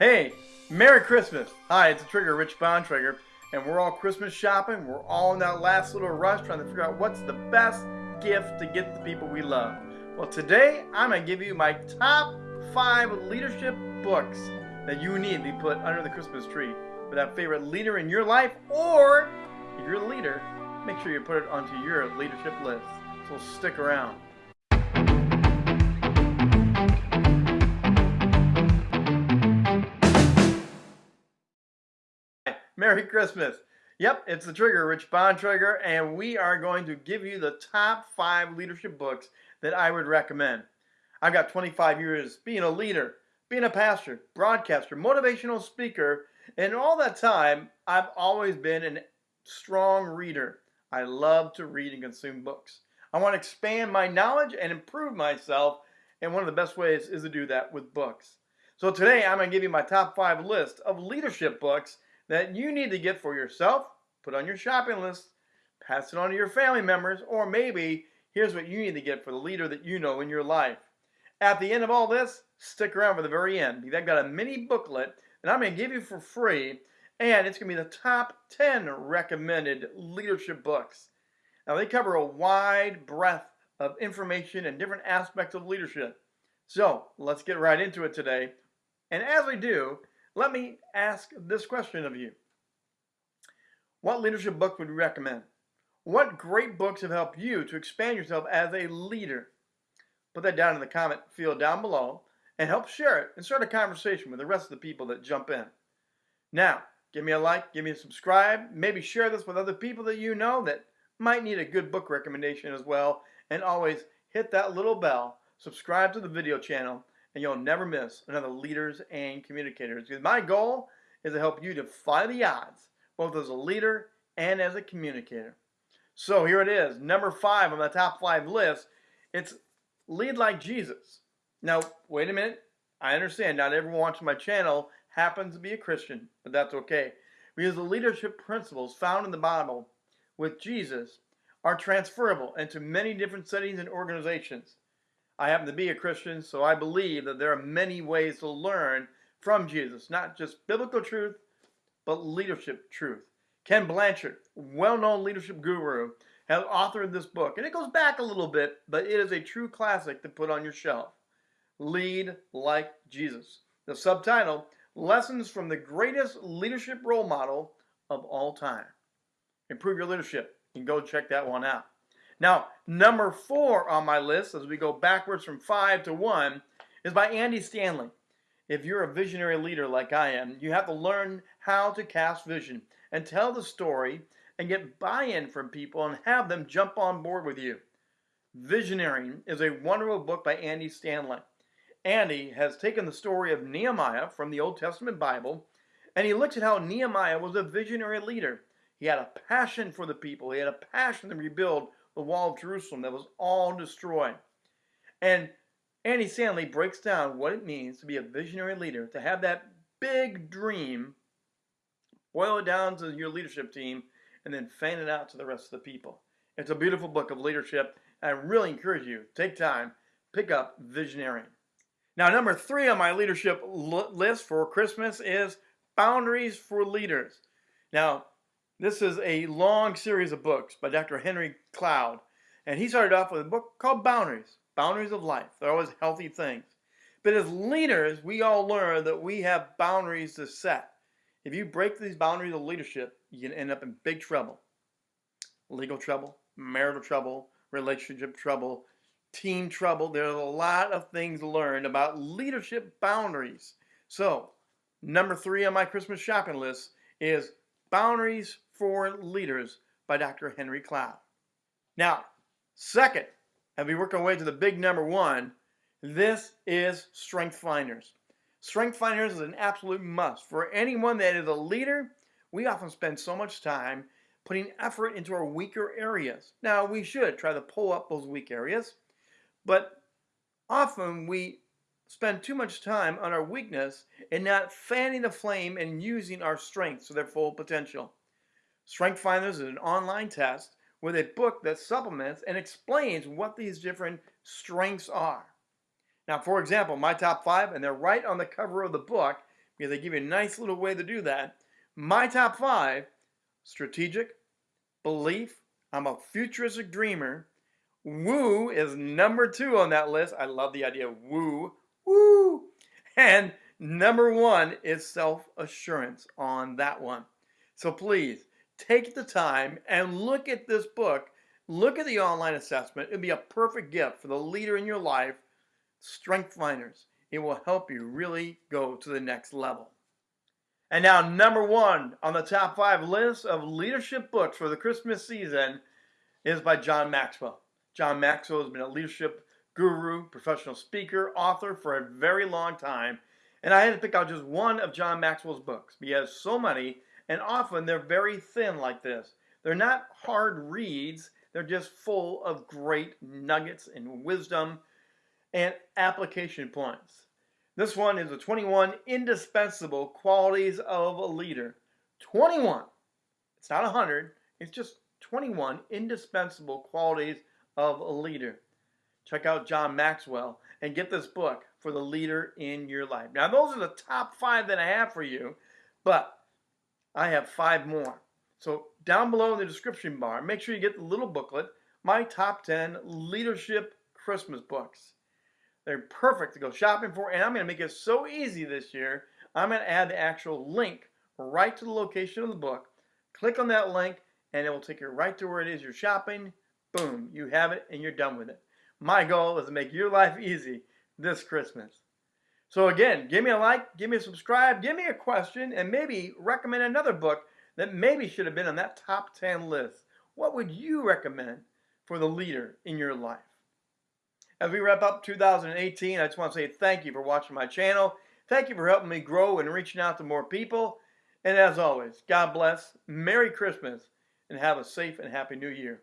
Hey, Merry Christmas! Hi, it's a Trigger, Rich Bontrager, and we're all Christmas shopping. We're all in that last little rush trying to figure out what's the best gift to get the people we love. Well, today I'm going to give you my top five leadership books that you need to put under the Christmas tree for that favorite leader in your life, or if you're a leader, make sure you put it onto your leadership list. So stick around. Merry Christmas. Yep, it's the Trigger, Rich Bontrager, and we are going to give you the top five leadership books that I would recommend. I've got 25 years being a leader, being a pastor, broadcaster, motivational speaker, and all that time, I've always been a strong reader. I love to read and consume books. I want to expand my knowledge and improve myself, and one of the best ways is to do that with books. So today, I'm going to give you my top five list of leadership books that you need to get for yourself, put on your shopping list, pass it on to your family members, or maybe here's what you need to get for the leader that you know in your life. At the end of all this, stick around for the very end because I've got a mini booklet that I'm going to give you for free, and it's going to be the top 10 recommended leadership books. Now, they cover a wide breadth of information and different aspects of leadership. So, let's get right into it today. And as we do, let me ask this question of you. What leadership book would you recommend? What great books have helped you to expand yourself as a leader? Put that down in the comment field down below and help share it and start a conversation with the rest of the people that jump in. Now, give me a like, give me a subscribe, maybe share this with other people that you know that might need a good book recommendation as well, and always hit that little bell, subscribe to the video channel, and you'll never miss another Leaders and Communicators. Because my goal is to help you defy the odds, both as a leader and as a communicator. So here it is, number five on the top five list. It's Lead Like Jesus. Now, wait a minute. I understand not everyone watching my channel happens to be a Christian, but that's okay. Because the leadership principles found in the Bible with Jesus are transferable into many different settings and organizations. I happen to be a Christian, so I believe that there are many ways to learn from Jesus, not just biblical truth, but leadership truth. Ken Blanchard, well-known leadership guru, has authored this book, and it goes back a little bit, but it is a true classic to put on your shelf. Lead Like Jesus. The subtitle, Lessons from the Greatest Leadership Role Model of All Time. Improve your leadership. You can go check that one out. Now, number four on my list, as we go backwards from five to one, is by Andy Stanley. If you're a visionary leader like I am, you have to learn how to cast vision and tell the story and get buy-in from people and have them jump on board with you. Visionary is a wonderful book by Andy Stanley. Andy has taken the story of Nehemiah from the Old Testament Bible and he looks at how Nehemiah was a visionary leader. He had a passion for the people. He had a passion to rebuild the wall of Jerusalem that was all destroyed. And Andy Stanley breaks down what it means to be a visionary leader, to have that big dream, boil it down to your leadership team, and then fan it out to the rest of the people. It's a beautiful book of leadership. I really encourage you, take time, pick up Visionary. Now, number three on my leadership list for Christmas is Boundaries for Leaders. Now, this is a long series of books by Dr. Henry Cloud. And he started off with a book called Boundaries, Boundaries of Life. They're always healthy things. But as leaders, we all learn that we have boundaries to set. If you break these boundaries of leadership, you can end up in big trouble. Legal trouble, marital trouble, relationship trouble, team trouble. There's a lot of things learned about leadership boundaries. So, number three on my Christmas shopping list is Boundaries for Leaders by Dr. Henry Cloud. Now, second, as we work our way to the big number one, this is Strength Finders. Strength Finders is an absolute must. For anyone that is a leader, we often spend so much time putting effort into our weaker areas. Now, we should try to pull up those weak areas, but often we spend too much time on our weakness and not fanning the flame and using our strengths to their full potential. Strength Finders is an online test with a book that supplements and explains what these different strengths are. Now, for example, my top five, and they're right on the cover of the book because they give you a nice little way to do that. My top five strategic, belief, I'm a futuristic dreamer. Woo is number two on that list. I love the idea of woo. Woo! And number one is self assurance on that one. So please take the time and look at this book. Look at the online assessment. It'd be a perfect gift for the leader in your life, Strength Finders. It will help you really go to the next level. And now, number one on the top five list of leadership books for the Christmas season is by John Maxwell. John Maxwell has been a leadership guru, professional speaker, author for a very long time. And I had to pick out just one of John Maxwell's books. He has so many, and often they're very thin like this. They're not hard reads, they're just full of great nuggets and wisdom and application points. This one is the 21 indispensable qualities of a leader. 21. It's not 100, it's just 21 indispensable qualities of a leader. Check out John Maxwell and get this book for the leader in your life. Now, those are the top five that I have for you, but I have five more. So, down below in the description bar, make sure you get the little booklet, my top 10 leadership Christmas books. They're perfect to go shopping for, and I'm going to make it so easy this year. I'm going to add the actual link right to the location of the book. Click on that link, and it will take you right to where it is you're shopping. Boom, you have it, and you're done with it. My goal is to make your life easy this Christmas. So again, give me a like, give me a subscribe, give me a question, and maybe recommend another book that maybe should have been on that top 10 list. What would you recommend for the leader in your life? As we wrap up 2018, I just want to say thank you for watching my channel. Thank you for helping me grow and reaching out to more people. And as always, God bless, Merry Christmas, and have a safe and happy New Year.